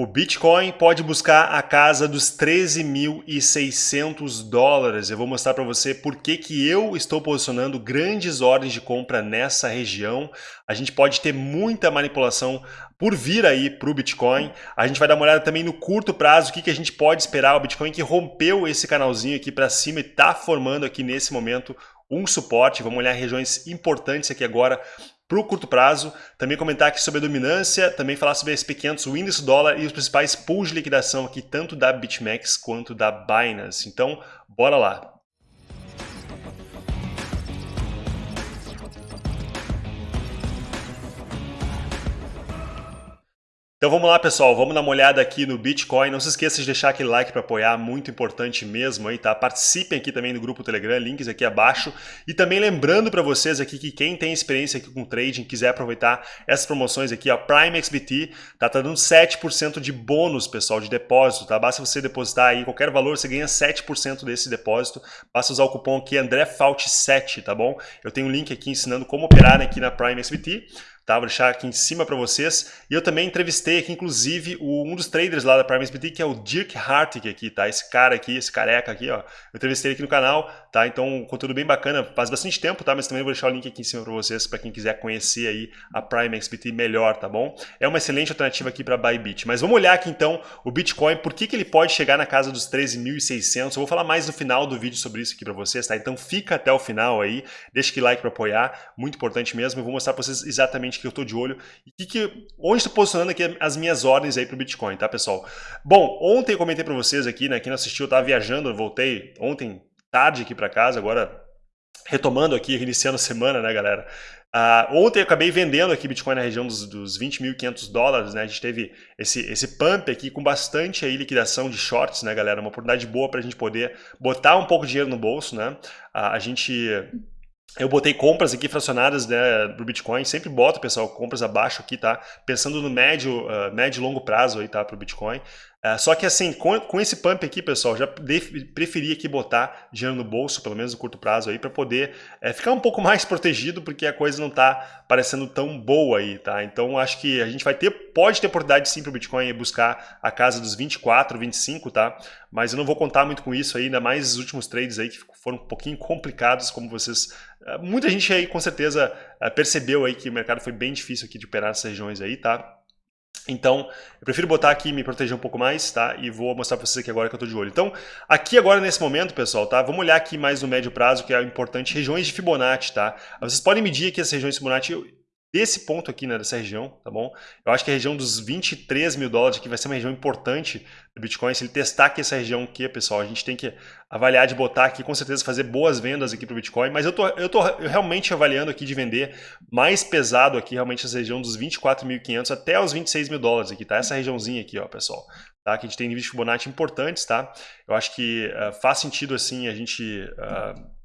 O Bitcoin pode buscar a casa dos 13.600 dólares. Eu vou mostrar para você por que, que eu estou posicionando grandes ordens de compra nessa região. A gente pode ter muita manipulação por vir aí para o Bitcoin. A gente vai dar uma olhada também no curto prazo, o que, que a gente pode esperar. O Bitcoin que rompeu esse canalzinho aqui para cima e está formando aqui nesse momento um suporte. Vamos olhar regiões importantes aqui agora para o curto prazo, também comentar aqui sobre a dominância, também falar sobre a SP500, o índice dólar e os principais pools de liquidação aqui, tanto da BitMEX quanto da Binance. Então, bora lá! Então vamos lá pessoal, vamos dar uma olhada aqui no Bitcoin, não se esqueça de deixar aquele like para apoiar, muito importante mesmo aí, tá? Participem aqui também do grupo Telegram, links aqui abaixo. E também lembrando para vocês aqui que quem tem experiência aqui com trading, quiser aproveitar essas promoções aqui, ó, Prime XBT, tá, tá dando 7% de bônus pessoal, de depósito, tá? Basta você depositar aí qualquer valor, você ganha 7% desse depósito, basta usar o cupom aqui AndréFault7, tá bom? Eu tenho um link aqui ensinando como operar aqui na Prime XBT tá? Vou deixar aqui em cima para vocês. E eu também entrevistei aqui, inclusive, o, um dos traders lá da Prime SBT, que é o Dirk Hartig aqui, tá? Esse cara aqui, esse careca aqui, ó. Eu entrevistei aqui no canal, tá? Então, conteúdo bem bacana, faz bastante tempo, tá? Mas também vou deixar o link aqui em cima para vocês, para quem quiser conhecer aí a Prime XBT melhor, tá bom? É uma excelente alternativa aqui para Bybit. Mas vamos olhar aqui, então, o Bitcoin, por que, que ele pode chegar na casa dos 13.600? Eu vou falar mais no final do vídeo sobre isso aqui para vocês, tá? Então, fica até o final aí, deixa aquele like para apoiar, muito importante mesmo. Eu vou mostrar para vocês exatamente o que eu tô de olho e que, que, onde estou posicionando aqui as minhas ordens aí para o Bitcoin, tá, pessoal? Bom, ontem eu comentei para vocês aqui, né, quem não assistiu, eu estava viajando, eu voltei ontem tarde aqui para casa, agora retomando aqui, iniciando a semana, né, galera? Uh, ontem eu acabei vendendo aqui Bitcoin na região dos, dos 20.500 dólares, né? A gente teve esse, esse pump aqui com bastante aí liquidação de shorts, né, galera? Uma oportunidade boa para a gente poder botar um pouco de dinheiro no bolso, né? Uh, a gente eu botei compras aqui fracionadas né, do Bitcoin, sempre boto, pessoal, compras abaixo aqui, tá? Pensando no médio, uh, médio e longo prazo aí, tá, para o Bitcoin. Uh, só que assim, com, com esse pump aqui, pessoal, já preferi aqui botar dinheiro no bolso, pelo menos no curto prazo aí, para poder uh, ficar um pouco mais protegido, porque a coisa não tá parecendo tão boa aí, tá? Então acho que a gente vai ter, pode ter oportunidade sim para o Bitcoin buscar a casa dos 24, 25, tá? Mas eu não vou contar muito com isso aí, ainda mais os últimos trades aí que foram um pouquinho complicados, como vocês ah, muita gente aí com certeza ah, percebeu aí que o mercado foi bem difícil aqui de operar nessas regiões aí, tá? Então, eu prefiro botar aqui e me proteger um pouco mais, tá? E vou mostrar para vocês aqui agora que eu estou de olho. Então, aqui agora nesse momento, pessoal, tá? Vamos olhar aqui mais no médio prazo, que é importante, regiões de Fibonacci, tá? Vocês podem medir aqui as regiões de Fibonacci desse ponto aqui, né, dessa região, tá bom? Eu acho que a região dos 23 mil dólares aqui vai ser uma região importante do Bitcoin. Se ele testar aqui essa região aqui, pessoal, a gente tem que avaliar de botar aqui, com certeza fazer boas vendas aqui para o Bitcoin, mas eu tô, eu tô realmente avaliando aqui de vender mais pesado aqui, realmente essa região dos 24.500 até os 26 mil dólares aqui, tá? Essa regiãozinha aqui, ó, pessoal. Tá? Que a gente tem níveis de Fibonacci importantes, tá? Eu acho que uh, faz sentido, assim, a gente... Uh,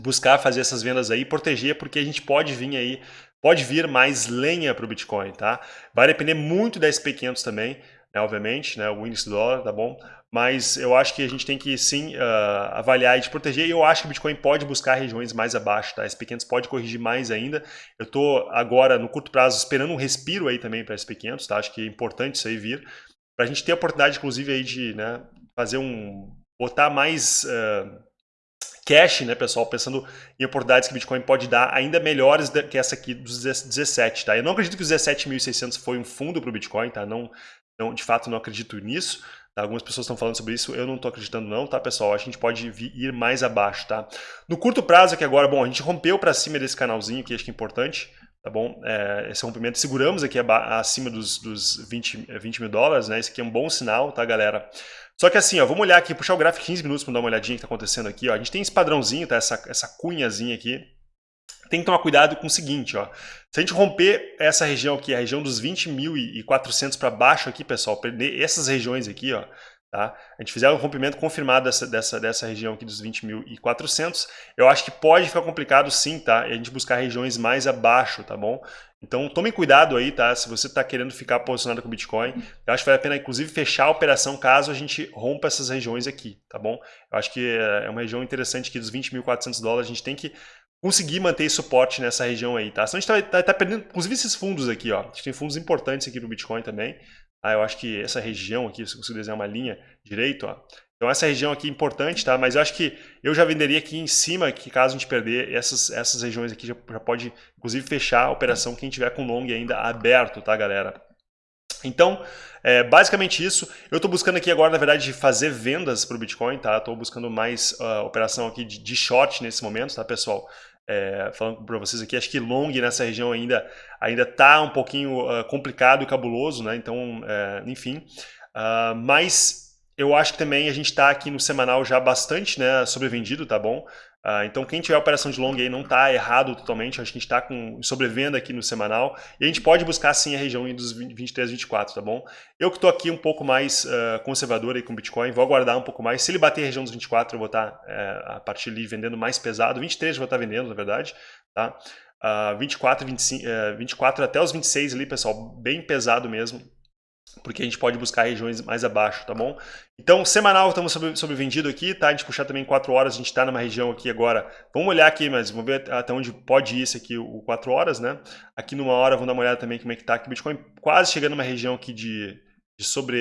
buscar fazer essas vendas aí, proteger, porque a gente pode vir aí Pode vir mais lenha para o Bitcoin, tá? Vai depender muito da SP500 também, né, obviamente, né, o índice do dólar, tá bom? Mas eu acho que a gente tem que sim uh, avaliar e de proteger. E eu acho que o Bitcoin pode buscar regiões mais abaixo, tá? A SP500 pode corrigir mais ainda. Eu estou agora, no curto prazo, esperando um respiro aí também para a SP500, tá? Acho que é importante isso aí vir. Para a gente ter a oportunidade, inclusive, aí de né, fazer um... botar mais... Uh, cash, né, pessoal, pensando em oportunidades que Bitcoin pode dar ainda melhores que essa aqui dos 17, tá? Eu não acredito que os 17.600 foi um fundo para o Bitcoin, tá? Não, não, de fato, não acredito nisso. Tá? Algumas pessoas estão falando sobre isso, eu não estou acreditando não, tá, pessoal? A gente pode ir mais abaixo, tá? No curto prazo aqui agora, bom, a gente rompeu para cima desse canalzinho, que acho que é importante, tá bom? É, esse rompimento, seguramos aqui acima dos, dos 20, 20 mil dólares, né? Esse aqui é um bom sinal, tá, galera? Só que assim, ó, vamos olhar aqui, puxar o gráfico 15 minutos para dar uma olhadinha que está acontecendo aqui. Ó. A gente tem esse padrãozinho, tá? essa, essa cunhazinha aqui. Tem que tomar cuidado com o seguinte, ó. Se a gente romper essa região aqui, a região dos 20.400 para baixo aqui, pessoal, perder essas regiões aqui, ó, tá? A gente fizer um rompimento confirmado dessa, dessa, dessa região aqui dos 20.400, eu acho que pode ficar complicado sim, tá? A gente buscar regiões mais abaixo, tá bom? Então tomem cuidado aí, tá? Se você está querendo ficar posicionado com o Bitcoin, eu acho que vale a pena, inclusive, fechar a operação caso a gente rompa essas regiões aqui, tá bom? Eu acho que é uma região interessante aqui dos 20.400 dólares, a gente tem que conseguir manter suporte nessa região aí, tá? Senão a gente está tá, tá perdendo, inclusive esses fundos aqui, ó. A gente tem fundos importantes aqui no Bitcoin também, Ah, eu acho que essa região aqui, se eu consigo desenhar uma linha direito, ó, então essa região aqui é importante, tá? Mas eu acho que eu já venderia aqui em cima, que caso a gente perder, essas, essas regiões aqui já, já pode, inclusive, fechar a operação quem tiver com long ainda aberto, tá, galera? Então, é basicamente isso. Eu estou buscando aqui agora, na verdade, fazer vendas para o Bitcoin, tá? Estou buscando mais uh, operação aqui de, de, short nesse momento, tá, pessoal? É, falando para vocês aqui, acho que long nessa região ainda ainda tá um pouquinho uh, complicado e cabuloso, né? Então, é, enfim. Uh, mas eu acho que também a gente está aqui no semanal já bastante né, sobrevendido, tá bom? Uh, então quem tiver operação de long aí não está errado totalmente, acho que a gente está com sobrevenda aqui no semanal. E a gente pode buscar sim a região dos 23, 24, tá bom? Eu que estou aqui um pouco mais uh, conservador aí com Bitcoin, vou aguardar um pouco mais, se ele bater a região dos 24 eu vou estar tá, uh, a partir ali vendendo mais pesado, 23 eu vou estar tá vendendo na verdade, tá? Uh, 24, 25, uh, 24 até os 26 ali pessoal, bem pesado mesmo, porque a gente pode buscar regiões mais abaixo, tá bom? Então, semanal estamos sobre, sobrevendido aqui, tá? A gente puxar também 4 horas, a gente está numa região aqui agora. Vamos olhar aqui, mas vamos ver até onde pode ir isso aqui, o 4 horas, né? Aqui numa hora, vamos dar uma olhada também como é que tá aqui. Bitcoin quase chegando numa região aqui de, de sobre,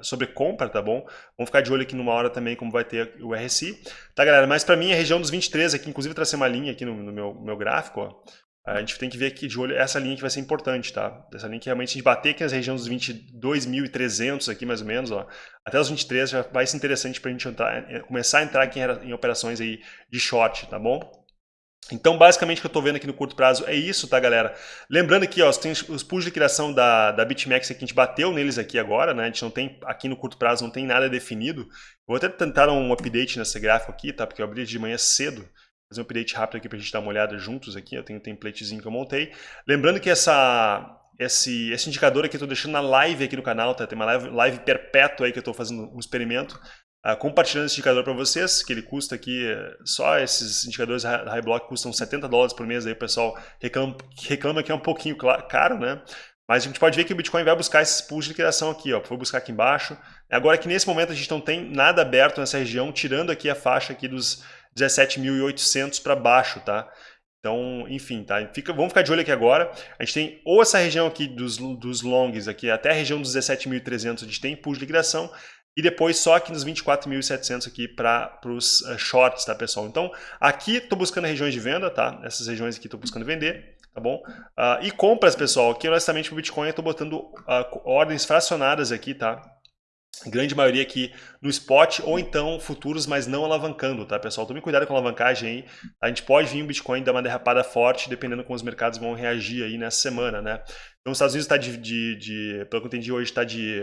sobre compra, tá bom? Vamos ficar de olho aqui numa hora também como vai ter o RSI. Tá, galera? Mas para mim, a região dos 23 aqui, inclusive tracei uma linha aqui no, no meu, meu gráfico, ó. A gente tem que ver aqui de olho essa linha que vai ser importante, tá? Essa linha que realmente a gente bater aqui nas regiões dos 22.300 aqui mais ou menos, ó, até os 23 já vai ser interessante para a gente entrar, é, começar a entrar aqui em, operações aí de short, tá bom? Então, basicamente, o que eu estou vendo aqui no curto prazo é isso, tá, galera? Lembrando aqui, ó, tem os pools de liquidação da, da BitMEX que a gente bateu neles aqui agora, né? A gente não tem, aqui no curto prazo, não tem nada definido. vou até tentar um update nesse gráfico aqui, tá? Porque eu abri de manhã cedo fazer um update rápido aqui para a gente dar uma olhada juntos aqui. Eu tenho um templatezinho que eu montei. Lembrando que essa, esse, esse indicador aqui eu estou deixando na live aqui no canal, tá? Tem uma live, live perpétua aí que eu estou fazendo um experimento. Uh, compartilhando esse indicador para vocês, que ele custa aqui, só esses indicadores da Block custam 70 dólares por mês, aí o pessoal reclama, reclama que é um pouquinho caro, né? Mas a gente pode ver que o Bitcoin vai buscar esses pools de liquidação aqui, ó. Vou buscar aqui embaixo. Agora que nesse momento a gente não tem nada aberto nessa região, tirando aqui a faixa aqui dos 17.800 para baixo, tá? Então, enfim, tá? Fica, vamos ficar de olho aqui agora. A gente tem ou essa região aqui dos, dos longs, aqui até a região dos 17.300 a gente tem pulo de liquidação, e depois só aqui nos 24.700 aqui para os uh, shorts, tá, pessoal? Então, aqui estou buscando regiões de venda, tá? Essas regiões aqui estou buscando vender, tá bom? Uh, e compras, pessoal, aqui honestamente para o Bitcoin eu estou botando uh, ordens fracionadas aqui, tá? Grande maioria aqui no spot ou então futuros, mas não alavancando, tá, pessoal? Tome cuidado com a alavancagem aí. A gente pode vir o Bitcoin dar uma derrapada forte, dependendo como os mercados vão reagir aí nessa semana, né? Então, os Estados Unidos está de, de, de, pelo que eu entendi hoje, está de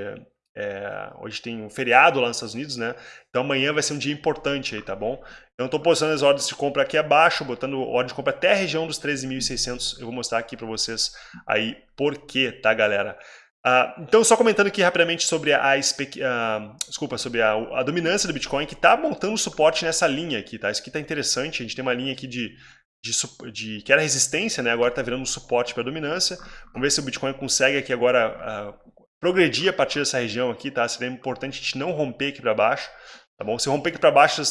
é, hoje tem um feriado lá nos Estados Unidos, né? Então amanhã vai ser um dia importante aí, tá bom? Então estou postando as ordens de compra aqui abaixo, botando ordem de compra até a região dos 13.600. Eu vou mostrar aqui para vocês aí por quê, tá, galera? Uh, então, só comentando aqui rapidamente sobre a, uh, desculpa, sobre a, a, dominância do Bitcoin, que está montando suporte nessa linha aqui, tá? Isso aqui está interessante, a gente tem uma linha aqui de, de, de que era resistência, né? Agora está virando um suporte para dominância. Vamos ver se o Bitcoin consegue aqui agora uh, progredir a partir dessa região aqui, tá? Seria importante a gente não romper aqui para baixo, tá bom? Se romper aqui para baixo,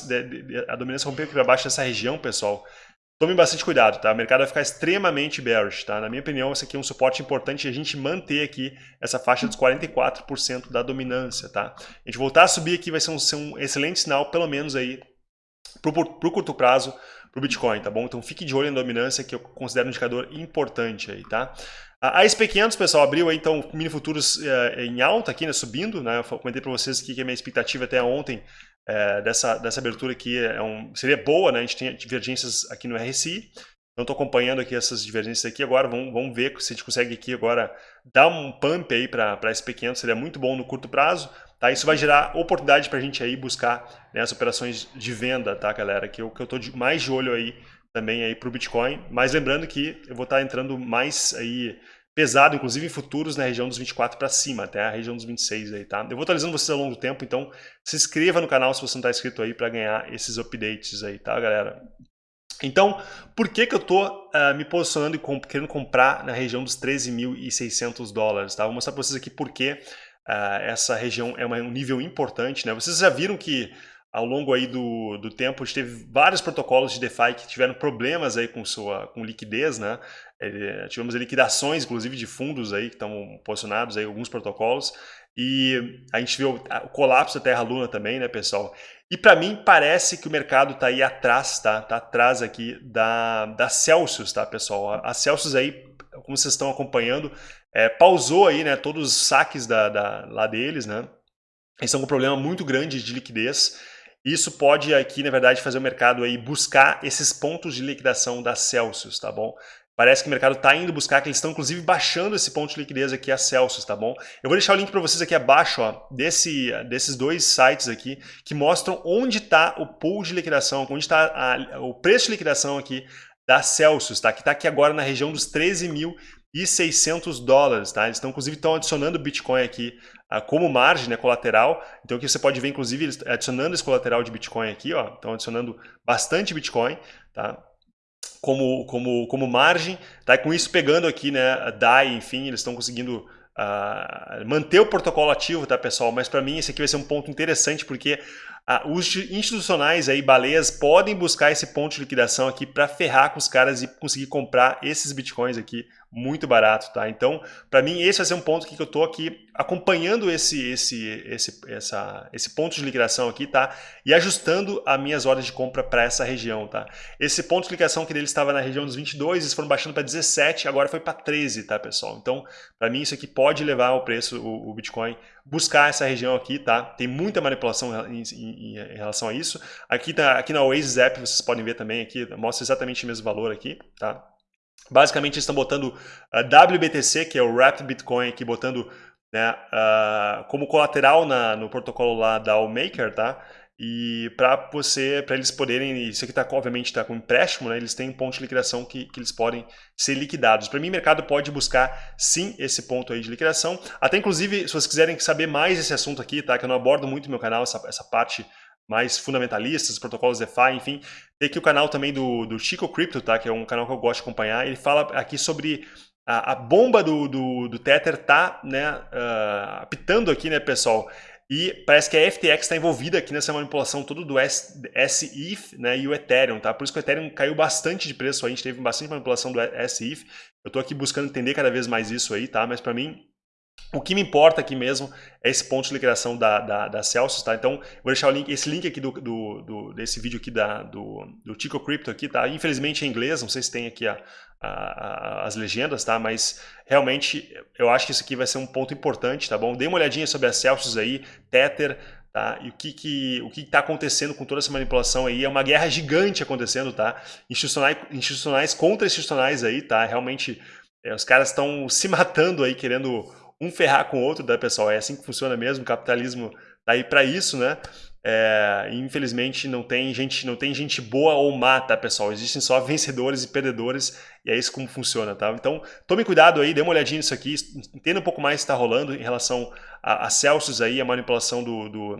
a dominância romper aqui para baixo dessa região, pessoal, Tome bastante cuidado, tá? O mercado vai ficar extremamente bearish, tá? Na minha opinião, esse aqui é um suporte importante a gente manter aqui essa faixa dos 44% da dominância, tá? A gente voltar a subir aqui vai ser um, ser um excelente sinal, pelo menos aí, pro, pro curto prazo, pro Bitcoin, tá bom? Então fique de olho na dominância, que eu considero um indicador importante aí, tá? A SP500, pessoal, abriu aí, então, mini futuros é, em alta aqui, né, subindo, né? Eu comentei para vocês que a minha expectativa até ontem é, dessa, dessa abertura aqui é um, seria boa, né? A gente tem divergências aqui no RSI, então estou acompanhando aqui essas divergências aqui agora, vamos, vamos ver se a gente consegue aqui agora dar um pump aí para SP500, seria muito bom no curto prazo, tá? Isso vai gerar oportunidade para a gente aí buscar né, as operações de venda, tá, galera? Que eu que eu mais de olho aí também aí para o Bitcoin, mas lembrando que eu vou estar tá entrando mais aí pesado, inclusive em futuros na região dos 24 para cima, até a região dos 26 aí, tá? Eu vou atualizando vocês ao longo do tempo, então se inscreva no canal se você não está inscrito aí para ganhar esses updates aí, tá, galera? Então, por que que eu tô uh, me posicionando e comp querendo comprar na região dos 13.600 dólares, tá? Vou mostrar para vocês aqui por que uh, essa região é um nível importante, né? Vocês já viram que ao longo aí do, do tempo, a gente teve vários protocolos de DeFi que tiveram problemas aí com sua com liquidez, né? É, tivemos liquidações, inclusive, de fundos aí que estão posicionados aí alguns protocolos. e a gente viu o colapso da Terra Luna também, né, pessoal? E para mim parece que o mercado está aí atrás, tá? Tá atrás aqui da, da Celsius, tá, pessoal? A Celsius aí, como vocês estão acompanhando, é, pausou aí, né, todos os saques da, da, lá deles, né? Eles estão com um problema muito grande de liquidez. Isso pode aqui, na verdade, fazer o mercado aí buscar esses pontos de liquidação da Celsius, tá bom? Parece que o mercado está indo buscar, que eles estão inclusive baixando esse ponto de liquidez aqui a Celsius, tá bom? Eu vou deixar o link para vocês aqui abaixo, ó, desse, desses dois sites aqui, que mostram onde está o pool de liquidação, onde está o preço de liquidação aqui da Celsius, tá? Que está aqui agora na região dos 13.600 dólares, tá? Eles estão, inclusive, estão adicionando Bitcoin aqui como margem, né, colateral. Então aqui você pode ver, inclusive, adicionando esse colateral de Bitcoin aqui, ó. Estão adicionando bastante Bitcoin, tá? como, como, como margem, tá? E com isso pegando aqui, né, DAI, enfim, eles estão conseguindo uh, manter o protocolo ativo, tá, pessoal? Mas para mim esse aqui vai ser um ponto interessante porque uh, os institucionais aí, baleias, podem buscar esse ponto de liquidação aqui para ferrar com os caras e conseguir comprar esses bitcoins aqui muito barato, tá? Então, para mim esse vai ser um ponto que eu tô aqui acompanhando esse esse esse essa esse ponto de liquidação aqui, tá? E ajustando as minhas ordens de compra para essa região, tá? Esse ponto de liquidação que dele estava na região dos 22, eles foram baixando para 17, agora foi para 13, tá, pessoal? Então, para mim isso aqui pode levar o preço o, o, Bitcoin buscar essa região aqui, tá? Tem muita manipulação em, em, em relação a isso. Aqui tá aqui na Oasis App, vocês podem ver também aqui, mostra exatamente o mesmo valor aqui, tá? Basicamente, eles estão botando a WBTC, que é o Wrapped Bitcoin, aqui botando né, uh, como colateral na, no protocolo lá da Allmaker, tá? E para você, para eles poderem, isso aqui tá, obviamente está com empréstimo, né? Eles têm um ponto de liquidação que, que eles podem ser liquidados. Para mim, o mercado pode buscar sim esse ponto aí de liquidação. Até inclusive, se vocês quiserem saber mais desse assunto aqui, tá? Que eu não abordo muito no meu canal essa, essa parte mais fundamentalistas, protocolos DeFi, enfim. Tem aqui o canal também do, do Chico Crypto, tá? que é um canal que eu gosto de acompanhar. Ele fala aqui sobre a, a bomba do, do, do, Tether tá né, uh, apitando aqui, né, pessoal? E parece que a FTX está envolvida aqui nessa manipulação toda do SETH né, e o Ethereum, tá? Por isso que o Ethereum caiu bastante de preço, a gente teve bastante manipulação do SETH. Eu estou aqui buscando entender cada vez mais isso aí, tá? Mas para mim o que me importa aqui mesmo é esse ponto de liquidação da, da, da Celsius, tá? Então, vou deixar link, esse link aqui do, do, do desse vídeo aqui da, do, do Tico Crypto aqui, tá? Infelizmente em inglês, não sei se tem aqui a, a, a, as legendas, tá? Mas realmente eu acho que isso aqui vai ser um ponto importante, tá bom? Dê uma olhadinha sobre a Celsius aí, Tether, tá? E o que que o que está acontecendo com toda essa manipulação aí é uma guerra gigante acontecendo, tá? Institucionais, institucionais contra institucionais aí, tá? Realmente é, os caras estão se matando aí querendo um ferrar com o outro, né, pessoal? É assim que funciona mesmo, o capitalismo tá aí para isso, né? É, infelizmente não tem gente não tem gente boa ou má, tá, pessoal? Existem só vencedores e perdedores e é isso como funciona, tá? Então tome cuidado aí, dê uma olhadinha nisso aqui, entenda um pouco mais o que está rolando em relação a, a Celsius aí, a manipulação do, do,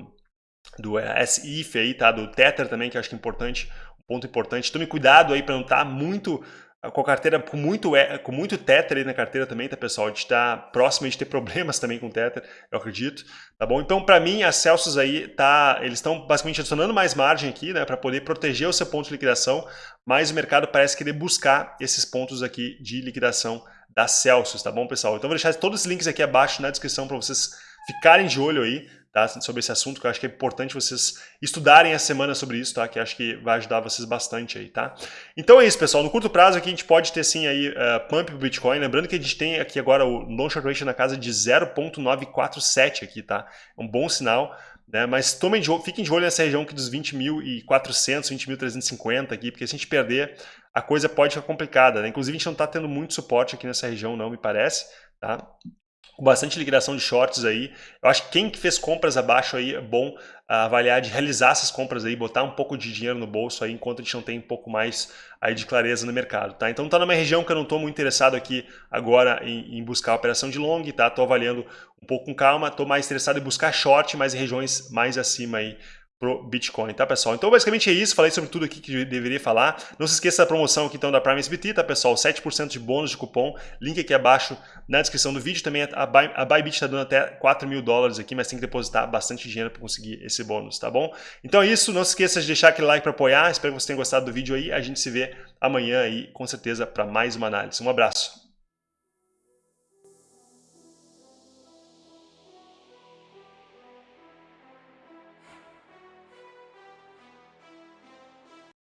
do SIF aí, tá? Do Tether também, que eu acho que é importante, um ponto importante. Tome cuidado aí para não estar tá muito com a carteira com muito, com muito Tether aí na carteira também, tá, pessoal? A gente está próximo de ter problemas também com Tether, eu acredito, tá bom? Então, para mim, a Celsius aí, tá, eles estão basicamente adicionando mais margem aqui, né, para poder proteger o seu ponto de liquidação, mas o mercado parece querer buscar esses pontos aqui de liquidação da Celsius, tá bom, pessoal? Então, vou deixar todos os links aqui abaixo na descrição para vocês ficarem de olho aí, tá? sobre esse assunto, que eu acho que é importante vocês estudarem a semana sobre isso, tá? que acho que vai ajudar vocês bastante aí. Tá? Então é isso, pessoal. No curto prazo aqui a gente pode ter sim aí uh, pump pro Bitcoin. Lembrando que a gente tem aqui agora o long short ratio na casa de 0.947 aqui, tá? É um bom sinal. Né? Mas tomem de, fiquem de olho nessa região aqui dos 20.400, 20.350 aqui, porque se a gente perder, a coisa pode ficar complicada. Né? Inclusive a gente não está tendo muito suporte aqui nessa região, não me parece. Tá? Com bastante liquidação de shorts aí. Eu acho que quem fez compras abaixo aí é bom avaliar de realizar essas compras aí, botar um pouco de dinheiro no bolso aí, enquanto a gente não tem um pouco mais aí de clareza no mercado, tá? Então tá numa região que eu não estou muito interessado aqui agora em, em buscar operação de long, tá? Tô avaliando um pouco com calma, tô mais interessado em buscar short, mas em regiões mais acima aí pro Bitcoin, tá pessoal? Então basicamente é isso, falei sobre tudo aqui que deveria falar. Não se esqueça da promoção aqui então da Prime SBT, tá pessoal? 7% de bônus de cupom, link aqui abaixo na descrição do vídeo. Também a, Buy, Bybit está dando até 4 mil dólares aqui, mas tem que depositar bastante dinheiro para conseguir esse bônus, tá bom? Então é isso, não se esqueça de deixar aquele like para apoiar, espero que você tenha gostado do vídeo aí. A gente se vê amanhã aí, com certeza, para mais uma análise. Um abraço!